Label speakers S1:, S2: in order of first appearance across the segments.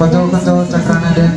S1: Koto-koto cakrana dan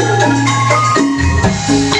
S1: Música